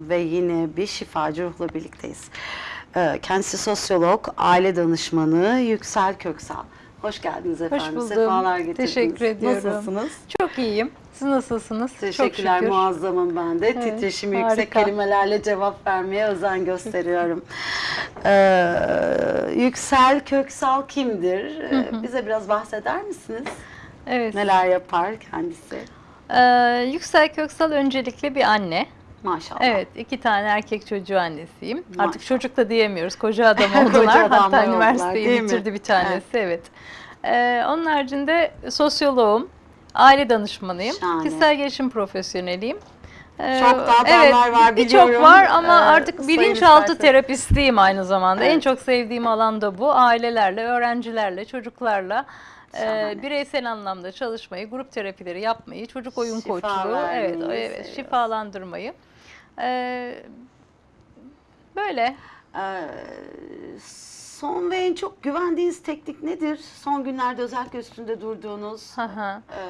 ve yine bir şifacı ruhla birlikteyiz. Ee, Kendisi sosyolog, aile danışmanı Yüksel Köksal. Hoş geldiniz efendim. buldum. Sefalar getirdiniz. Teşekkür ediyorum. Nasılsınız? Çok iyiyim. Siz nasılsınız? Teşekkürler Çok muazzamım ben de. Evet, Titreşimi yüksek harika. kelimelerle cevap vermeye özen gösteriyorum. Ee, Yüksel Köksal kimdir? Ee, Bize biraz bahseder misiniz? Evet. Neler yapar kendisi? Ee, Yüksel Köksal öncelikle bir anne. Maşallah. Evet, iki tane erkek çocuğu annesiyim. Maşallah. Artık çocuk da diyemiyoruz. Koca adam oldular. Koca adamlar Hatta oldular, üniversiteyi bitirdi bir tanesi. Evet. Ee, onun haricinde sosyoloğum, aile danışmanıyım. Şahane. Kişisel gelişim profesyoneliyim. Ee, Çok daha dallar var Birçok biliyorum. var ama Ee, artık bilinçaltı terapistiyim aynı zamanda. En Evet. çok sevdiğim alan da bu. Ailelerle, öğrencilerle, çocuklarla Şahane. bireysel anlamda çalışmayı, grup terapileri yapmayı, çocuk oyun Şifa koçluğu, evet, evet, seviyoruz. şifalandırmayı. Ee, böyle. Ee, son ve en çok güvendiğiniz teknik nedir? Son günlerde özellikle üstünde durduğunuz Hı hı. e,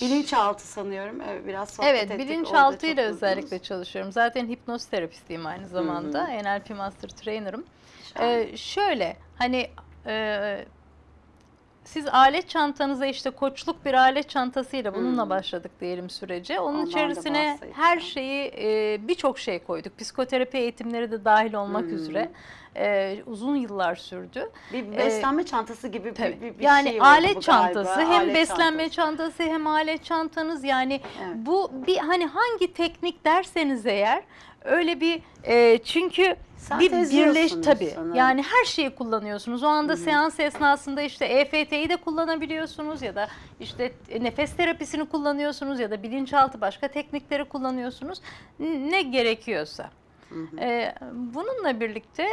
bilinçaltı sanıyorum. Evet, biraz sohbet Evet, ettik. Orada bilinçaltıyla özellikle çalışıyorum. Zaten hipnoz terapistiyim aynı zamanda. NLP Master Trainer'ım. Ee, şöyle, hani e, siz alet çantanıza işte koçluk bir alet çantasıyla bununla başladık diyelim sürece. Onun Ondan da içerisine her şeyi e, birçok şey koyduk. Psikoterapi eğitimleri de dahil olmak üzere. E, uzun yıllar sürdü. bir Ee, beslenme çantası gibi bir, Tabii. bir, bir yani şey oldu alet çantası galiba. hem Alet beslenme çantası. çantası hem alet çantanız yani Evet. bu bir hani hangi teknik derseniz eğer öyle bir e, çünkü bir birleş sanırım. yani her şeyi kullanıyorsunuz. O anda seans esnasında işte EFT'yi de kullanabiliyorsunuz ya da işte nefes terapisini kullanıyorsunuz ya da bilinçaltı başka teknikleri kullanıyorsunuz. Ne gerekiyorsa. Ee, bununla birlikte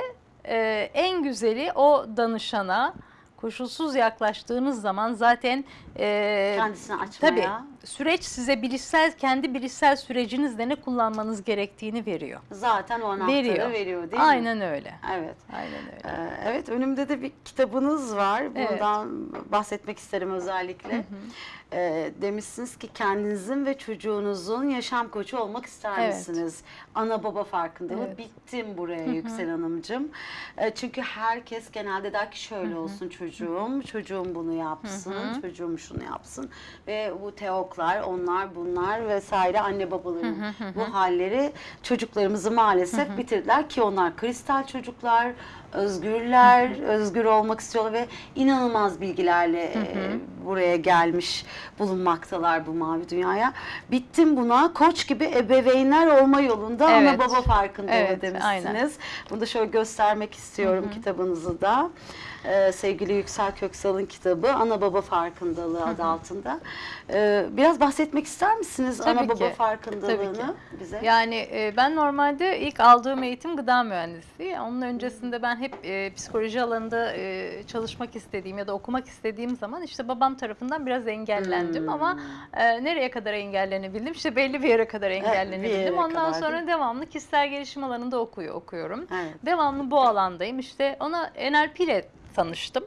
e, en güzeli o danışana koşulsuz yaklaştığınız zaman zaten e, Kendisini açmaya. tabii süreç size bilişsel kendi bilişsel sürecinizde ne kullanmanız gerektiğini veriyor. Zaten o anahtarı veriyor, Veriyor. değil mi? Aynen öyle. Evet. Aynen öyle. Ee, Evet, önümde de bir kitabınız var. Evet. Bundan bahsetmek isterim özellikle. Ee, demişsiniz ki kendinizin ve çocuğunuzun yaşam koçu olmak ister Evet. misiniz? Ana baba farkındalığı. Evet. Bittim buraya Yüksel Hanımcığım. Ee, çünkü herkes genelde der ki şöyle olsun çocuğum, çocuğum bunu yapsın, çocuğum şunu yapsın. Ve bu teoklar, onlar bunlar vesaire anne babaların bu halleri çocuklarımızı maalesef bitirdiler ki onlar kristal çocuklar, özgürler, özgür olmak istiyorlar ve inanılmaz bilgilerle e, buraya gelmiş bulunmaktalar bu mavi dünyaya. Bittim buna koç gibi ebeveynler olma yolunda ana Evet. baba farkındalığı Evet, demişsiniz. aynen. Bunu da şöyle göstermek istiyorum kitabınızı da. Ee, sevgili Yüksel Köksal'ın kitabı Ana Baba Farkındalığı adı altında. Ee, biraz bahsetmek ister misiniz Tabii ana baba ki, farkındalığını tabii bize? Yani e, ben normalde ilk aldığım eğitim gıda mühendisliği. Onun öncesinde ben hep e, psikoloji alanında e, çalışmak istediğim ya da okumak istediğim zaman işte babam tarafından biraz engellendim Hmm. ama e, nereye kadar engellenebildim? İşte belli bir yere kadar yere engellenebildim. Ondan kadar, sonra devamlı kişisel gelişim alanında okuyor okuyorum. Evet. Devamlı bu alandayım. İşte ona NLP ile tanıştım.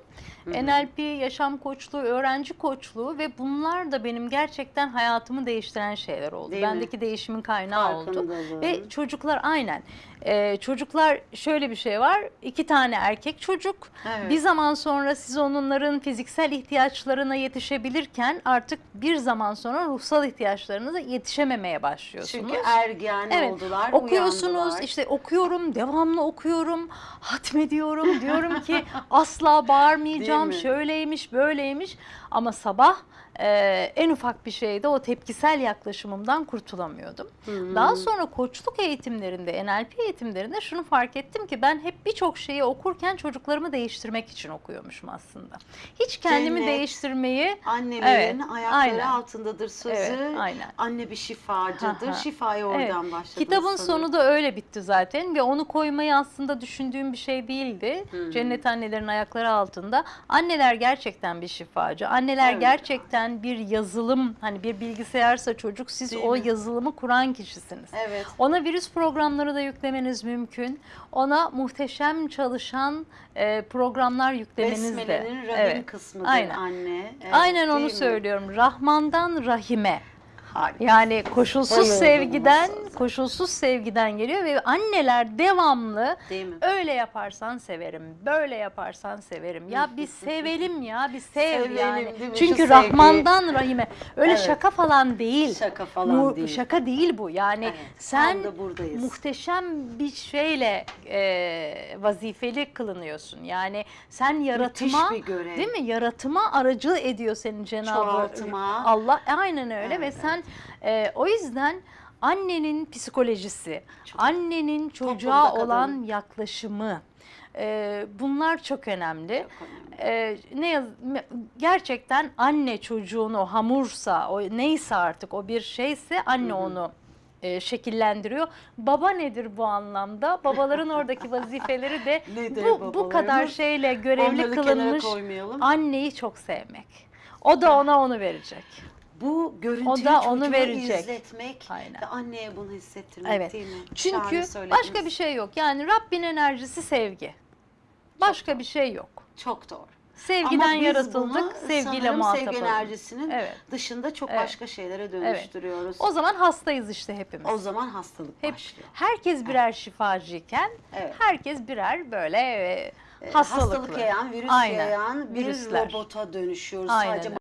NLP, yaşam koçluğu, öğrenci koçluğu ve bunlar da benim gerçekten hayatımı değiştiren şeyler oldu. Değil mi? Bendeki değişimin kaynağı oldu. Ve çocuklar aynen. Ee, çocuklar şöyle bir şey var. iki tane erkek çocuk. Evet. Bir zaman sonra siz onların fiziksel ihtiyaçlarına yetişebilirken artık bir zaman sonra ruhsal ihtiyaçlarına da yetişememeye başlıyorsunuz. Çünkü ergen Evet. oldular, Okuyorsunuz uyandılar. işte okuyorum devamlı okuyorum hatmediyorum diyorum ki asla bağırmayacağım Mi? şöyleymiş böyleymiş ama sabah e, en ufak bir şeyde o tepkisel yaklaşımımdan kurtulamıyordum. Daha sonra koçluk eğitimlerinde NLP eğitimlerinde şunu fark ettim ki ben hep birçok şeyi okurken çocuklarımı değiştirmek için okuyormuşum aslında. Hiç kendimi Cennet, değiştirmeyi Annelerin Evet, ayakları aynen. altındadır sözü. Evet, aynen. Anne bir şifacıdır. Aha. Şifayı Evet. oradan başladı. Kitabın sonu da öyle bitti zaten ve onu koymayı aslında düşündüğüm bir şey değildi. Cennet annelerin ayakları altında. Anneler gerçekten bir şifacı. Anneler Evet. gerçekten bir yazılım hani bir bilgisayarsa çocuk siz Değil o mi? yazılımı kuran kişisiniz. Evet. Ona virüs programları da yüklemeniz mümkün. Ona muhteşem çalışan e, programlar yüklemeniz de. Besmele'nin rahim Evet. Aynen. anne. Evet, Aynen onu mi? söylüyorum. Rahmandan Rahime. Harika. Yani koşulsuz Bayıldım sevgiden, koşulsuz sevgiden geliyor ve anneler devamlı öyle yaparsan severim, böyle yaparsan severim. Ya bir sevelim ya, bir sev Sevelim, yani. Çünkü Şu Rahman'dan Rahim'e. Öyle Evet. şaka falan değil. Şaka falan Bu- değil. Şaka değil bu. Yani Evet, sen muhteşem bir şeyle e, vazifeli kılınıyorsun. Yani sen yaratıma, değil mi? Yaratıma aracı ediyor senin Cenab-ı. Allah. Aynen öyle ve Evet. sen e, o yüzden annenin psikolojisi, Çok. annenin çocuğa kadın. olan yaklaşımı e, bunlar çok önemli. Çok önemli. Ee, ne yaz gerçekten anne çocuğun o hamursa o neyse artık o bir şeyse anne onu e, şekillendiriyor. Baba nedir bu anlamda? Babaların oradaki vazifeleri de bu, bu kadar şeyle görevli Onları kılınmış anneyi çok sevmek. O da ona onu verecek. Bu görüntüyü O da onu verecek. izletmek Aynen. ve anneye bunu hissettirmek Evet. değil mi? Çünkü başka bir şey yok. Yani Rabbin enerjisi sevgi. Başka bir şey yok. Çok doğru. Sevgiden Ama biz yaratıldık, bunu sevgiyle muhatap sevgi enerjisinin Evet. dışında çok Evet. başka şeylere dönüştürüyoruz. O zaman hastayız işte hepimiz. O zaman hastalık Hep başlıyor. herkes birer şifacıyken Evet. herkes birer böyle e, Ee, hastalıklı. Hastalık yayan, virüs Aynen. yayan bir Virüsler. robota dönüşüyoruz. Aynen Sadece.